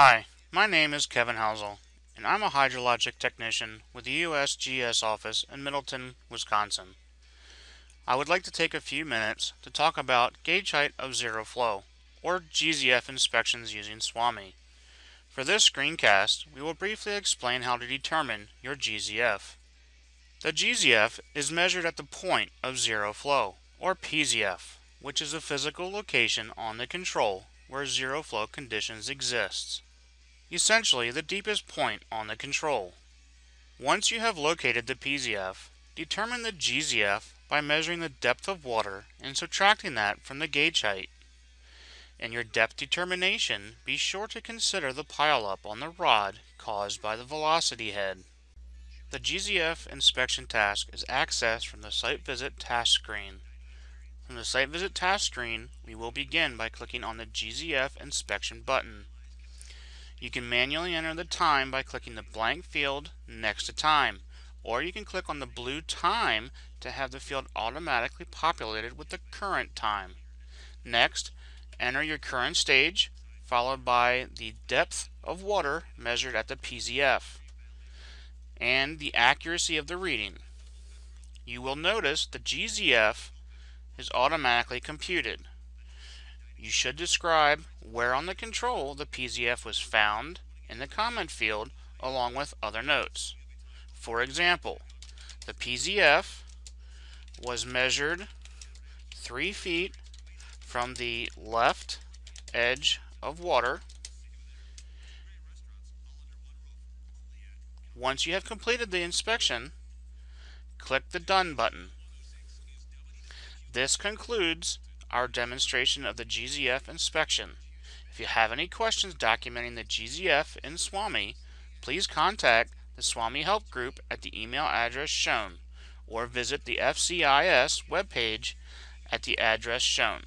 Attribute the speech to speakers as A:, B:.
A: Hi, my name is Kevin Housel, and I'm a hydrologic technician with the USGS office in Middleton, Wisconsin. I would like to take a few minutes to talk about gauge height of zero flow, or GZF inspections using SWAMI. For this screencast, we will briefly explain how to determine your GZF. The GZF is measured at the point of zero flow, or PZF, which is a physical location on the control where zero flow conditions exist. Essentially the deepest point on the control. Once you have located the PZF, determine the GZF by measuring the depth of water and subtracting that from the gauge height. In your depth determination, be sure to consider the pileup on the rod caused by the velocity head. The GZF inspection task is accessed from the Site Visit task screen. From the Site Visit task screen, we will begin by clicking on the GZF inspection button. You can manually enter the time by clicking the blank field next to time, or you can click on the blue time to have the field automatically populated with the current time. Next, enter your current stage, followed by the depth of water measured at the PZF, and the accuracy of the reading. You will notice the GZF is automatically computed. You should describe where on the control the PZF was found in the comment field along with other notes. For example, the PZF was measured 3 feet from the left edge of water. Once you have completed the inspection, click the Done button. This concludes our demonstration of the GZF inspection. If you have any questions documenting the GZF in SWAMI, please contact the SWAMI Help Group at the email address shown or visit the FCIS webpage at the address shown.